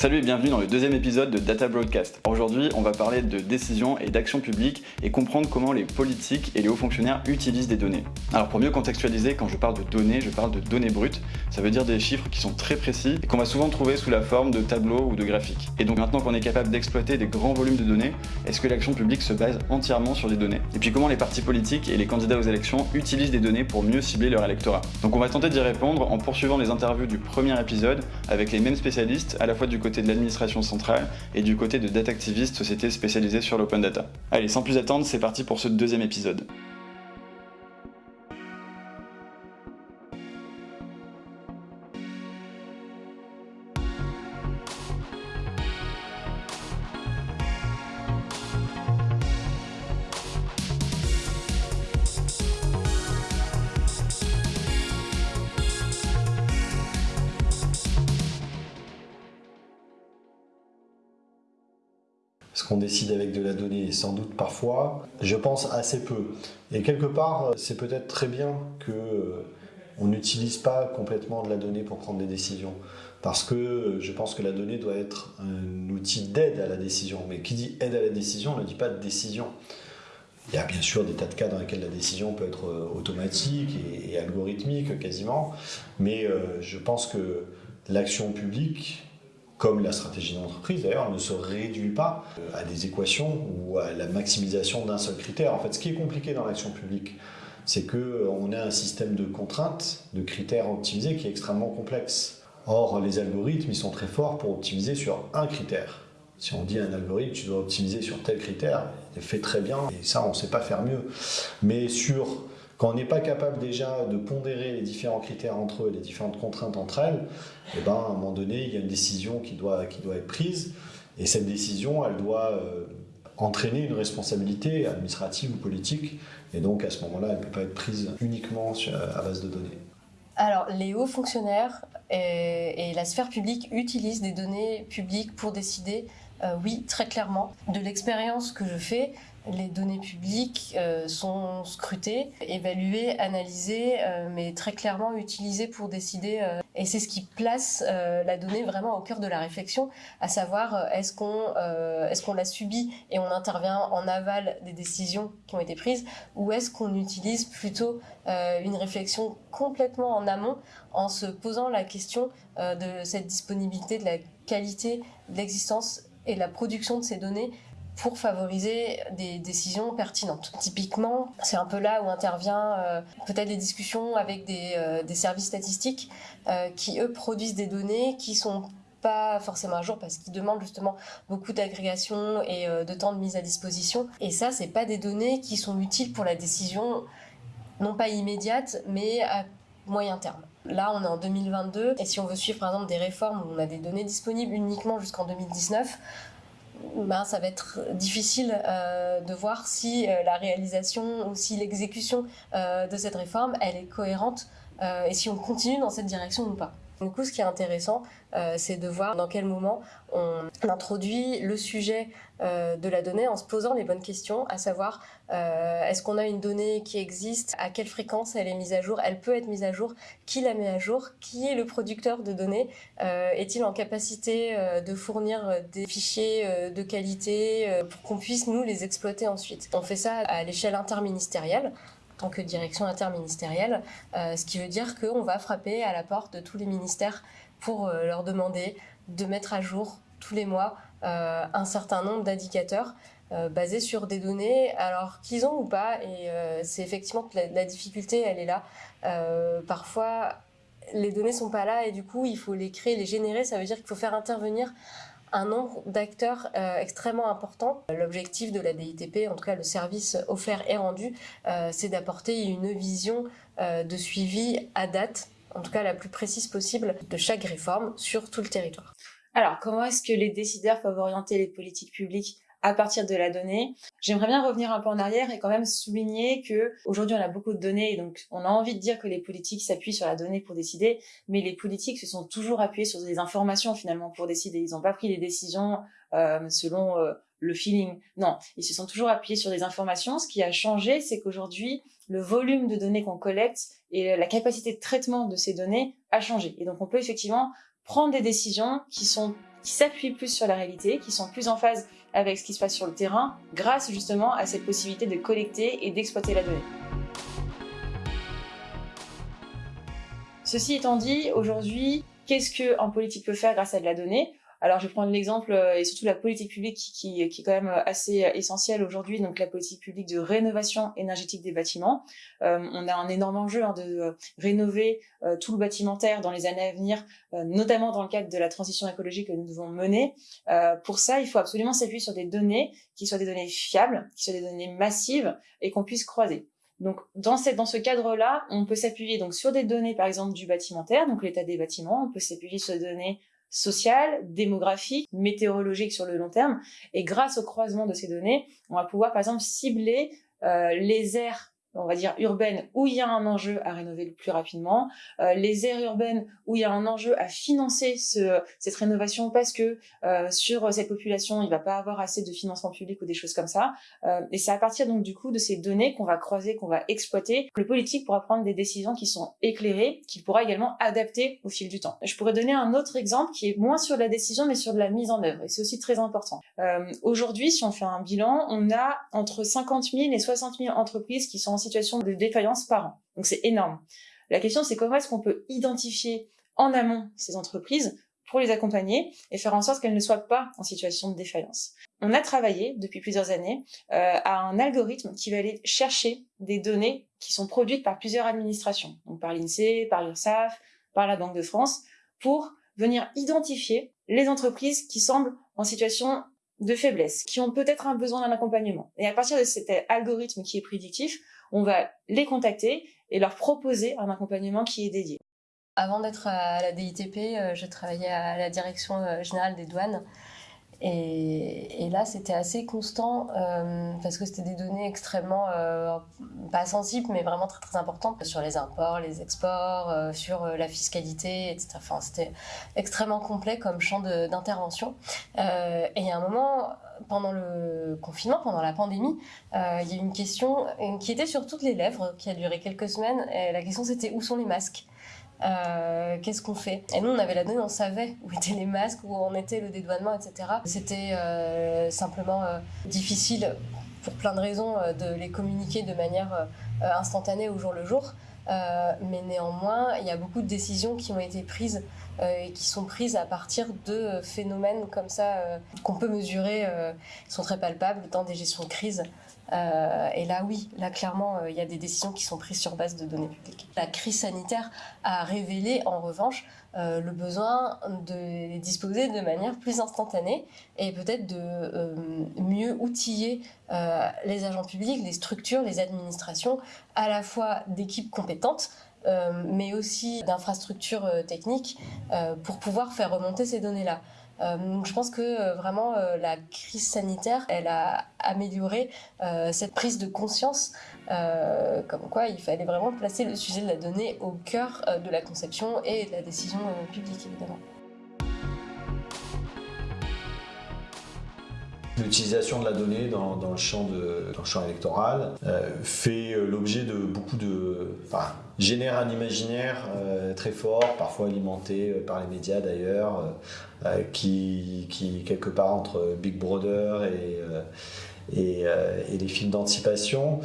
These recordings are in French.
Salut et bienvenue dans le deuxième épisode de Data Broadcast. Aujourd'hui, on va parler de décisions et d'actions publiques et comprendre comment les politiques et les hauts fonctionnaires utilisent des données. Alors pour mieux contextualiser, quand je parle de données, je parle de données brutes. Ça veut dire des chiffres qui sont très précis et qu'on va souvent trouver sous la forme de tableaux ou de graphiques. Et donc maintenant qu'on est capable d'exploiter des grands volumes de données, est-ce que l'action publique se base entièrement sur des données? Et puis comment les partis politiques et les candidats aux élections utilisent des données pour mieux cibler leur électorat? Donc on va tenter d'y répondre en poursuivant les interviews du premier épisode avec les mêmes spécialistes à la fois du côté de l'administration centrale et du côté de Data Activist, société spécialisée sur l'open data. Allez, sans plus attendre, c'est parti pour ce deuxième épisode. Qu'on décide avec de la donnée, sans doute parfois, je pense assez peu. Et quelque part, c'est peut-être très bien que euh, on n'utilise pas complètement de la donnée pour prendre des décisions. Parce que je pense que la donnée doit être un outil d'aide à la décision. Mais qui dit aide à la décision ne dit pas de décision. Il y a bien sûr des tas de cas dans lesquels la décision peut être euh, automatique et, algorithmique quasiment. Mais euh, je pense que l'action publique comme la stratégie d'entreprise d'ailleurs, ne se réduit pas euh, à des équations ou à la maximisation d'un seul critère. En fait, ce qui est compliqué dans l'action publique, c'est qu'on euh, a un système de contraintes, de critères optimisés qui est extrêmement complexe. Or, les algorithmes, ils sont très forts pour optimiser sur un critère. Si on dit à un algorithme, tu dois optimiser sur tel critère, il fait très bien, et ça, on ne sait pas faire mieux. Mais sur quand on n'est pas capable déjà de pondérer les différents critères entre eux, les différentes contraintes entre elles, eh ben, à un moment donné, il y a une décision qui doit, qui doit être prise. Et cette décision, elle doit euh, entraîner une responsabilité administrative ou politique. Et donc, à ce moment-là, elle ne peut pas être prise uniquement à base de données. Alors, les hauts fonctionnaires et, la sphère publique utilisent des données publiques pour décider, euh, oui, très clairement. De l'expérience que je fais, les données publiques euh, sont scrutées, évaluées, analysées, euh, mais très clairement utilisées pour décider. Euh, et c'est ce qui place la donnée vraiment au cœur de la réflexion, à savoir est-ce qu'on est-ce qu'on la subit et on intervient en aval des décisions qui ont été prises, ou est-ce qu'on utilise plutôt une réflexion complètement en amont en se posant la question de cette disponibilité, de la qualité, de l'existence et de la production de ces données pour favoriser des décisions pertinentes. Typiquement, c'est un peu là où intervient euh, peut-être les discussions avec des, euh, services statistiques euh, qui, eux, produisent des données qui sont pas forcément à jour parce qu'ils demandent justement beaucoup d'agrégation et de temps de mise à disposition. Et ça, c'est pas des données qui sont utiles pour la décision, non pas immédiate, mais à moyen terme. Là, on est en 2022, et si on veut suivre par exemple des réformes où on a des données disponibles uniquement jusqu'en 2019, ben, ça va être difficile euh, de voir si euh, la réalisation ou si l'exécution euh, de cette réforme, elle est cohérente et si on continue dans cette direction ou pas. Du coup, ce qui est intéressant, euh, c'est de voir dans quel moment on introduit le sujet euh, de la donnée en se posant les bonnes questions, à savoir euh, est-ce qu'on a une donnée qui existe, à quelle fréquence elle est mise à jour, elle peut être mise à jour, qui la met à jour, qui est le producteur de données, est-il en capacité de fournir des fichiers de qualité pour qu'on puisse nous les exploiter ensuite. On fait ça à l'échelle interministérielle tant que direction interministérielle, euh, ce qui veut dire qu'on va frapper à la porte de tous les ministères pour euh, leur demander de mettre à jour tous les mois euh, un certain nombre d'indicateurs basés sur des données, alors qu'ils ont ou pas, et c'est effectivement que la, difficulté, elle est là. parfois, les données sont pas là et du coup, il faut les créer, les générer, ça veut dire qu'il faut faire intervenir un nombre d'acteurs euh, extrêmement important. L'objectif de la DITP, en tout cas le service offert et rendu, euh, c'est d'apporter une vision euh, de suivi à date, en tout cas la plus précise possible, de chaque réforme sur tout le territoire. Alors, comment est-ce que les décideurs peuvent orienter les politiques publiques à partir de la donnée. J'aimerais bien revenir un peu en arrière et quand même souligner que aujourd'hui on a beaucoup de données et donc on a envie de dire que les politiques s'appuient sur la donnée pour décider, mais les politiques se sont toujours appuyés sur des informations finalement pour décider. Ils n'ont pas pris des décisions euh, selon euh, le feeling. Non, ils se sont toujours appuyés sur des informations. Ce qui a changé, c'est qu'aujourd'hui le volume de données qu'on collecte et la capacité de traitement de ces données a changé. Et donc on peut effectivement prendre des décisions qui sont qui s'appuient plus sur la réalité, qui sont plus en phase avec ce qui se passe sur le terrain, grâce justement à cette possibilité de collecter et d'exploiter la donnée. Ceci étant dit, aujourd'hui, qu'est-ce qu'un politique peut faire grâce à de la donnée? Alors, je vais prendre l'exemple euh, et surtout la politique publique qui, qui, est quand même euh, assez euh, essentielle aujourd'hui, donc la politique publique de rénovation énergétique des bâtiments. Euh, on a un énorme enjeu hein, de rénover euh, tout le bâtimentaire dans les années à venir, euh, notamment dans le cadre de la transition écologique que nous devons mener. pour ça, il faut absolument s'appuyer sur des données qui soient des données fiables, qui soient des données massives et qu'on puisse croiser. Donc, dans, cette, dans ce cadre-là, on peut s'appuyer donc sur des données, par exemple, du bâtimentaire, donc l'état des bâtiments. On peut s'appuyer sur des données sociales, démographiques, météorologiques sur le long terme. Et grâce au croisement de ces données, on va pouvoir, par exemple, cibler euh, les aires on va dire urbaines où il y a un enjeu à rénover le plus rapidement, euh, les aires urbaines où il y a un enjeu à financer ce, cette rénovation parce que euh, sur cette population il va pas avoir assez de financement public ou des choses comme ça. Euh, et c'est à partir donc du coup de ces données qu'on va croiser, qu'on va exploiter, que le politique pourra prendre des décisions qui sont éclairées, qu'il pourra également adapter au fil du temps. Je pourrais donner un autre exemple qui est moins sur la décision mais sur de la mise en œuvre et c'est aussi très important. Euh, aujourd'hui, si on fait un bilan, on a entre 50 000 et 60 000 entreprises qui sont situation de défaillance par an. Donc c'est énorme. La question c'est comment est-ce qu'on peut identifier en amont ces entreprises pour les accompagner et faire en sorte qu'elles ne soient pas en situation de défaillance. On a travaillé depuis plusieurs années euh, à un algorithme qui va aller chercher des données qui sont produites par plusieurs administrations, donc par l'INSEE, par l'URSSAF, par la Banque de France, pour venir identifier les entreprises qui semblent en situation de faiblesse, qui ont peut-être un besoin d'un accompagnement. Et à partir de cet algorithme qui est prédictif, on va les contacter et leur proposer un accompagnement qui est dédié. Avant d'être à la DITP, euh, je travaillais à la direction euh, générale des douanes et, là, c'était assez constant euh, parce que c'était des données extrêmement, pas sensibles, mais vraiment très très importantes sur les imports, les exports, sur la fiscalité, etc. Enfin, c'était extrêmement complet comme champ d'intervention. et il y a un moment, pendant le confinement, pendant la pandémie, il y a eu une question qui était sur toutes les lèvres, qui a duré quelques semaines. La question, c'était où sont les masques? Euh, qu'est-ce qu'on fait? Et nous, on avait la donnée, on savait où étaient les masques, où en était le dédouanement, etc. C'était euh, simplement euh, difficile, pour plein de raisons, de les communiquer de manière instantanée au jour le jour. mais néanmoins, il y a beaucoup de décisions qui ont été prises et qui sont prises à partir de phénomènes comme ça qu'on peut mesurer, qui sont très palpables dans des gestions de crise. Euh, et là, oui, là, clairement, euh, il y a des décisions qui sont prises sur base de données publiques. La crise sanitaire a révélé, en revanche, euh, le besoin de disposer de manière plus instantanée et peut-être de mieux outiller les agents publics, les structures, les administrations, à la fois d'équipes compétentes, mais aussi d'infrastructures techniques pour pouvoir faire remonter ces données-là. Euh, je pense que euh, vraiment euh, la crise sanitaire, elle a amélioré cette prise de conscience, comme quoi il fallait vraiment placer le sujet de la donnée au cœur de la conception et de la décision publique, évidemment. L'utilisation de la donnée dans, le, champ électoral fait l'objet de beaucoup de... Enfin, génère un imaginaire très fort, parfois alimenté par les médias d'ailleurs, euh, qui, quelque part entre Big Brother et, euh, euh, les films d'anticipation,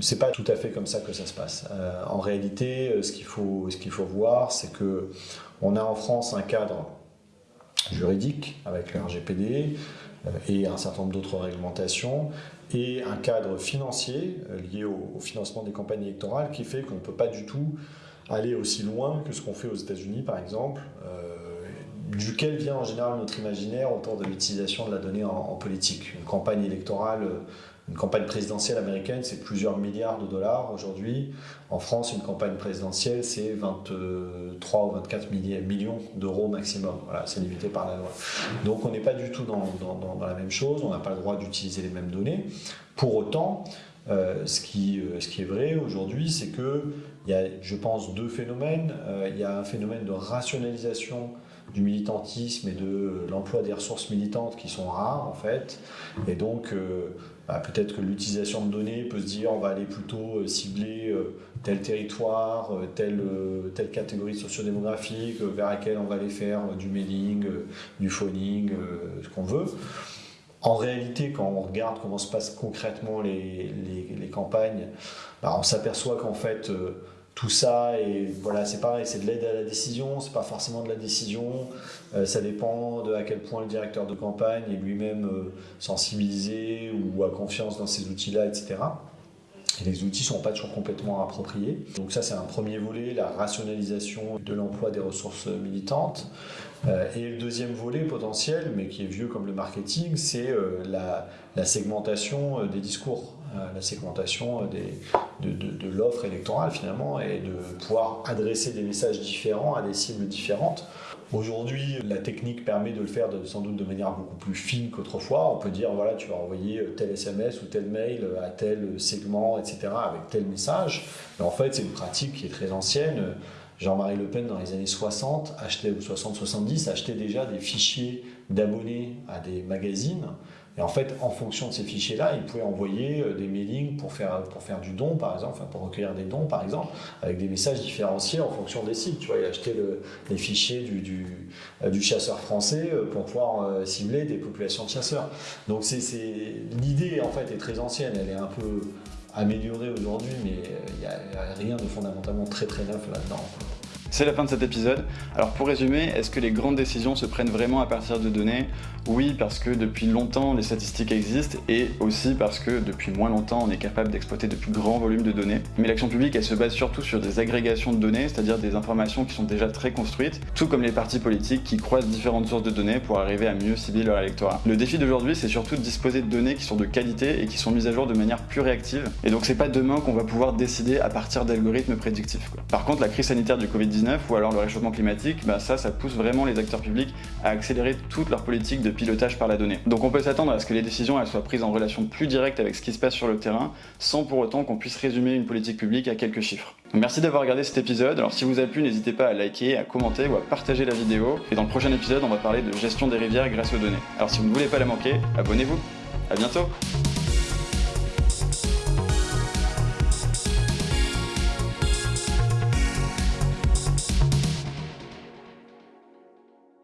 c'est pas tout à fait comme ça que ça se passe. en réalité, ce qu'il faut, ce qu'il faut voir, c'est que on a en France un cadre juridique avec le RGPD et un certain nombre d'autres réglementations et un cadre financier lié au, financement des campagnes électorales qui fait qu'on ne peut pas du tout aller aussi loin que ce qu'on fait aux États-Unis par exemple duquel vient en général notre imaginaire autour de l'utilisation de la donnée en, politique. Une campagne électorale, une campagne présidentielle américaine, c'est plusieurs milliards de dollars aujourd'hui. En France, une campagne présidentielle, c'est 23 ou 24 millions d'euros maximum. Voilà, c'est limité par la loi. Donc on n'est pas du tout dans, la même chose, on n'a pas le droit d'utiliser les mêmes données. Pour autant, euh, ce, qui, euh, ce qui est vrai aujourd'hui, c'est qu'il y a, je pense, deux phénomènes. Euh, il y a un phénomène de rationalisation du militantisme et de l'emploi des ressources militantes qui sont rares en fait. Et donc bah, peut-être que l'utilisation de données peut se dire on va aller plutôt cibler tel territoire, telle, telle catégorie sociodémographique vers laquelle on va aller faire du mailing, du phoning, ce qu'on veut. En réalité, quand on regarde comment se passent concrètement les, les, campagnes, bah, on s'aperçoit qu'en fait, euh, tout ça, et voilà, c'est pareil, c'est de l'aide à la décision, c'est pas forcément de la décision, euh, ça dépend de à quel point le directeur de campagne est lui-même euh, sensibilisé ou a confiance dans ces outils-là, etc. Les outils ne sont pas toujours complètement appropriés. Donc ça, c'est un premier volet, la rationalisation de l'emploi des ressources militantes. Euh, et le deuxième volet potentiel, mais qui est vieux comme le marketing, c'est euh, la, segmentation euh, des discours, la segmentation de l'offre électorale finalement, et de pouvoir adresser des messages différents à des cibles différentes. Aujourd'hui, la technique permet de le faire sans doute de manière beaucoup plus fine qu'autrefois. On peut dire, voilà, tu vas envoyer tel SMS ou tel mail à tel segment, etc., avec tel message. Mais en fait, c'est une pratique qui est très ancienne. Jean-Marie Le Pen, dans les années 60, achetait, ou 60-70, achetait déjà des fichiers d'abonnés à des magazines et en fait, en fonction de ces fichiers-là, il pouvait envoyer euh, des mailings pour faire, pour faire du don, par exemple, pour recueillir des dons, par exemple, avec des messages différenciés en fonction des sites. Tu vois, il achetait le, les fichiers du, du, euh, chasseur français euh, pour pouvoir cibler des populations de chasseurs. Donc l'idée, en fait, est très ancienne. Elle est un peu améliorée aujourd'hui, mais il n'y a rien de fondamentalement très très neuf là-dedans. C'est la fin de cet épisode. Alors pour résumer, est-ce que les grandes décisions se prennent vraiment à partir de données? Oui, parce que depuis longtemps les statistiques existent et aussi parce que depuis moins longtemps on est capable d'exploiter de plus grands volumes de données. Mais l'action publique elle se base surtout sur des agrégations de données, c'est-à-dire des informations qui sont déjà très construites, tout comme les partis politiques qui croisent différentes sources de données pour arriver à mieux cibler leur électorat. Le défi d'aujourd'hui c'est surtout de disposer de données qui sont de qualité et qui sont mises à jour de manière plus réactive. Et donc c'est pas demain qu'on va pouvoir décider à partir d'algorithmes prédictifs. Par contre la crise sanitaire du Covid-19 ou alors le réchauffement climatique, bah ça, ça pousse vraiment les acteurs publics à accélérer toute leur politique de pilotage par la donnée. Donc on peut s'attendre à ce que les décisions elles soient prises en relation plus directe avec ce qui se passe sur le terrain, sans pour autant qu'on puisse résumer une politique publique à quelques chiffres. Merci d'avoir regardé cet épisode, alors si vous a plu, n'hésitez pas à liker, à commenter ou à partager la vidéo, et dans le prochain épisode, on va parler de gestion des rivières grâce aux données. Alors si vous ne voulez pas la manquer, abonnez-vous. À bientôt